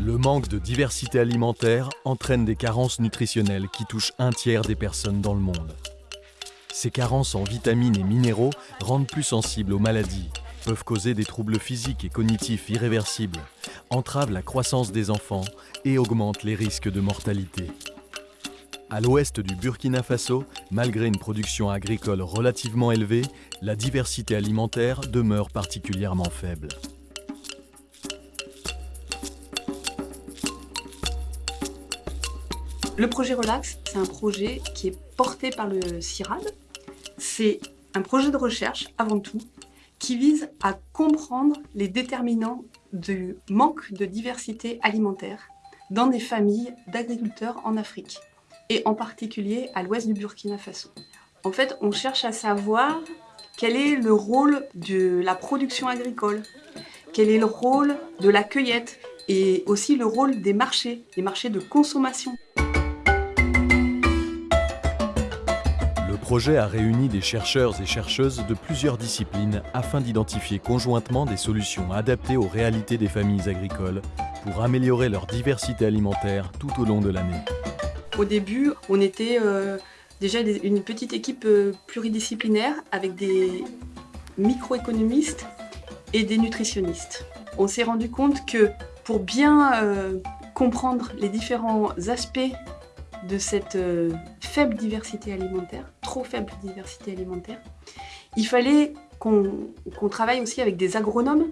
Le manque de diversité alimentaire entraîne des carences nutritionnelles qui touchent un tiers des personnes dans le monde. Ces carences en vitamines et minéraux rendent plus sensibles aux maladies, peuvent causer des troubles physiques et cognitifs irréversibles, entravent la croissance des enfants et augmentent les risques de mortalité. À l'ouest du Burkina Faso, malgré une production agricole relativement élevée, la diversité alimentaire demeure particulièrement faible. Le projet Relax, c'est un projet qui est porté par le CIRAD. C'est un projet de recherche, avant tout, qui vise à comprendre les déterminants du manque de diversité alimentaire dans des familles d'agriculteurs en Afrique, et en particulier à l'ouest du Burkina Faso. En fait, on cherche à savoir quel est le rôle de la production agricole, quel est le rôle de la cueillette, et aussi le rôle des marchés, des marchés de consommation. Projet a réuni des chercheurs et chercheuses de plusieurs disciplines afin d'identifier conjointement des solutions adaptées aux réalités des familles agricoles pour améliorer leur diversité alimentaire tout au long de l'année. Au début, on était euh, déjà une petite équipe euh, pluridisciplinaire avec des microéconomistes et des nutritionnistes. On s'est rendu compte que pour bien euh, comprendre les différents aspects de cette faible diversité alimentaire, trop faible diversité alimentaire, il fallait qu'on travaille aussi avec des agronomes.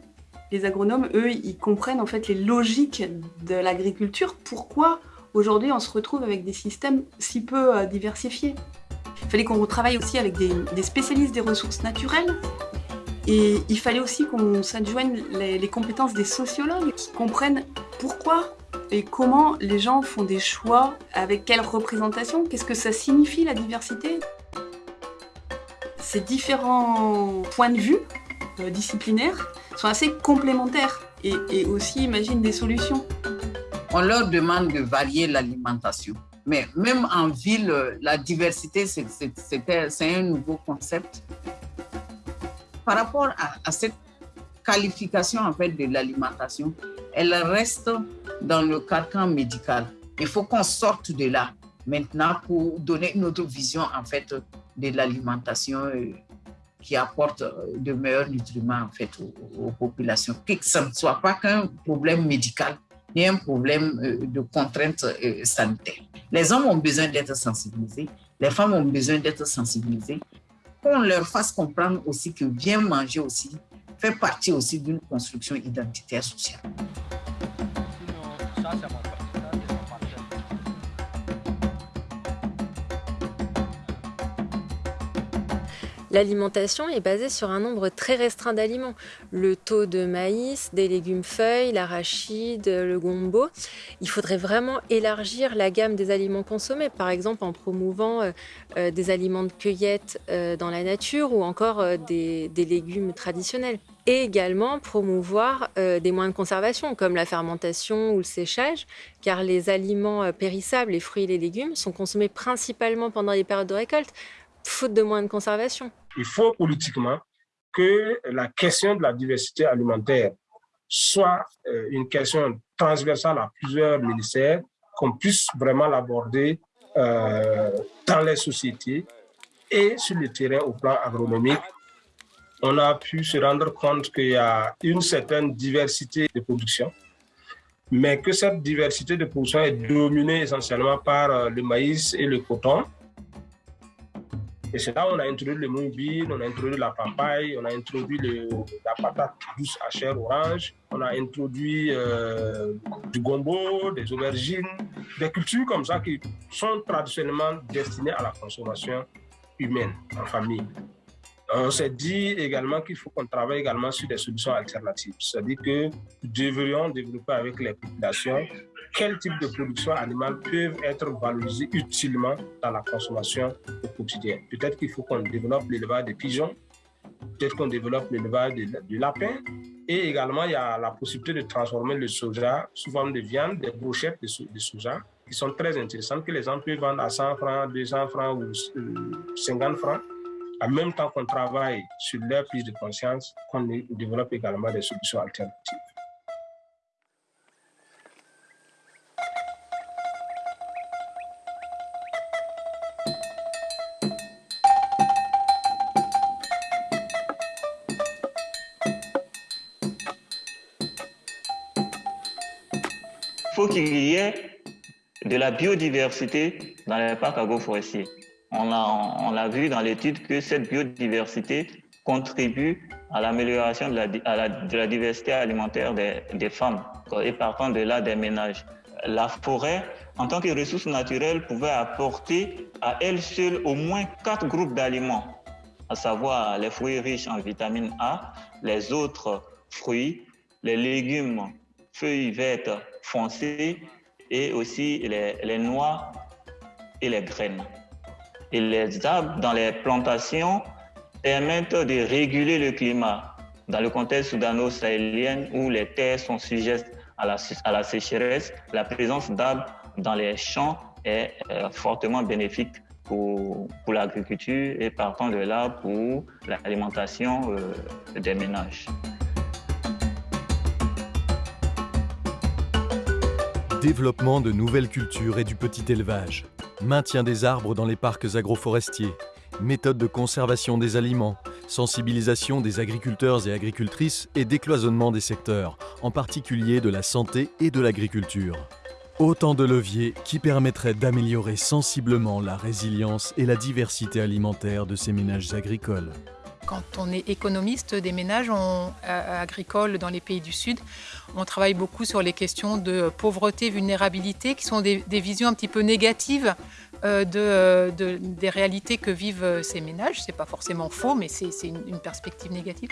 Les agronomes, eux, ils comprennent en fait les logiques de l'agriculture. Pourquoi aujourd'hui on se retrouve avec des systèmes si peu euh, diversifiés? Il fallait qu'on travaille aussi avec des, spécialistes des ressources naturelles. Et il fallait aussi qu'on s'adjoigne les compétences des sociologues qui comprennent pourquoi et comment les gens font des choix, avec quelle représentation, qu'est-ce que ça signifie la diversité? Ces différents points de vue euh, disciplinaires sont assez complémentaires et, aussi imaginent des solutions. On leur demande de varier l'alimentation. Mais même en ville, la diversité, c'est un nouveau concept. Par rapport à, à cette qualification en fait, de l'alimentation, elle reste dans le carcan médical. Il faut qu'on sorte de là maintenant pour donner une autre vision en fait de l'alimentation euh, qui apporte euh, de meilleurs nutriments en fait aux, populations. Que ce ne soit pas qu'un problème médical ni un problème euh, de contraintes sanitaires. Les hommes ont besoin d'être sensibilisés, les femmes ont besoin d'être sensibilisées. Qu'on leur fasse comprendre aussi que bien manger aussi fait partie aussi d'une construction identitaire sociale. L'alimentation est basée sur un nombre très restreint d'aliments. Le taux de maïs, des légumes feuilles, l'arachide, le gombo. Il faudrait vraiment élargir la gamme des aliments consommés, par exemple en promouvant euh, euh, des aliments de cueillette euh, dans la nature ou encore des, légumes traditionnels et également promouvoir des moyens de conservation comme la fermentation ou le séchage, car les aliments périssables, les fruits et les légumes, sont consommés principalement pendant les périodes de récolte, faute de moyens de conservation. Il faut politiquement que la question de la diversité alimentaire soit euh, une question transversale à plusieurs ministères, qu'on puisse vraiment l'aborder euh, dans les sociétés et sur le terrain au plan agronomique. On a pu se rendre compte qu'il y a une certaine diversité de production, mais que cette diversité de production est dominée essentiellement par euh, le maïs et le coton, et c'est là où on a introduit le moumbine, on a introduit la papaye, on a introduit la patate douce à chair orange, on a introduit euh, du gombo, des aubergines, des cultures comme ça qui sont traditionnellement destinées à la consommation humaine, en famille. On s'est dit également qu'il faut qu'on travaille également sur des solutions alternatives. C'est-à-dire que nous devrions développer avec les populations quel type de production animale peuvent être valorisées utilement dans la consommation au quotidien. Peut-être qu'il faut qu'on développe l'élevage des pigeons, peut-être qu'on développe l'élevage du lapin, et également il y a la possibilité de transformer le soja sous forme de viande, des brochettes de, soja, qui sont très intéressantes, que les gens peuvent vendre à 100 francs, 200 francs ou 50 francs en même temps qu'on travaille sur leur prise de conscience, qu'on développe également des solutions alternatives. Faut qu'il y ait de la biodiversité dans les parcs agroforestiers. On l'a on vu dans l'étude que cette biodiversité contribue à l'amélioration de la, de la, diversité alimentaire des, des, femmes et partant de là des ménages. La forêt, en tant que ressource naturelle, pouvait apporter à elle seule au moins quatre groupes d'aliments, à savoir les fruits riches en vitamine A, les autres fruits, les légumes, feuilles vertes foncées et aussi les, les noix et les graines. Et les arbres dans les plantations permettent de réguler le climat. Dans le contexte soudano-sahélien où les terres sont sujettes à la, à la sécheresse, la présence d'arbres dans les champs est euh, fortement bénéfique pour, pour l'agriculture et partant de là pour l'alimentation euh, des ménages. Développement de nouvelles cultures et du petit élevage. Maintien des arbres dans les parcs agroforestiers. Méthode de conservation des aliments. Sensibilisation des agriculteurs et agricultrices et décloisonnement des secteurs, en particulier de la santé et de l'agriculture. Autant de leviers qui permettraient d'améliorer sensiblement la résilience et la diversité alimentaire de ces ménages agricoles. Quand on est économiste des ménages euh, agricoles dans les pays du Sud, on travaille beaucoup sur les questions de pauvreté, vulnérabilité, qui sont des, visions un petit peu négatives euh, euh, de, des réalités que vivent ces ménages. Ce n'est pas forcément faux, mais c'est une, perspective négative.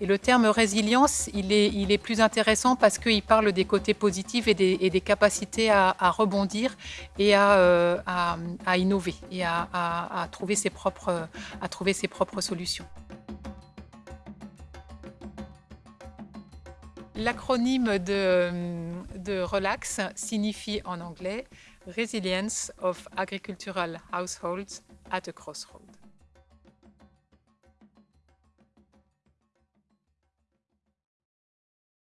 Et le terme résilience, il est, plus intéressant parce qu'il parle des côtés positifs et des, capacités à, rebondir et à, innover et à trouver ses propres solutions. L'acronyme de, de RELAX signifie en anglais Resilience of Agricultural Households at a Crossroad.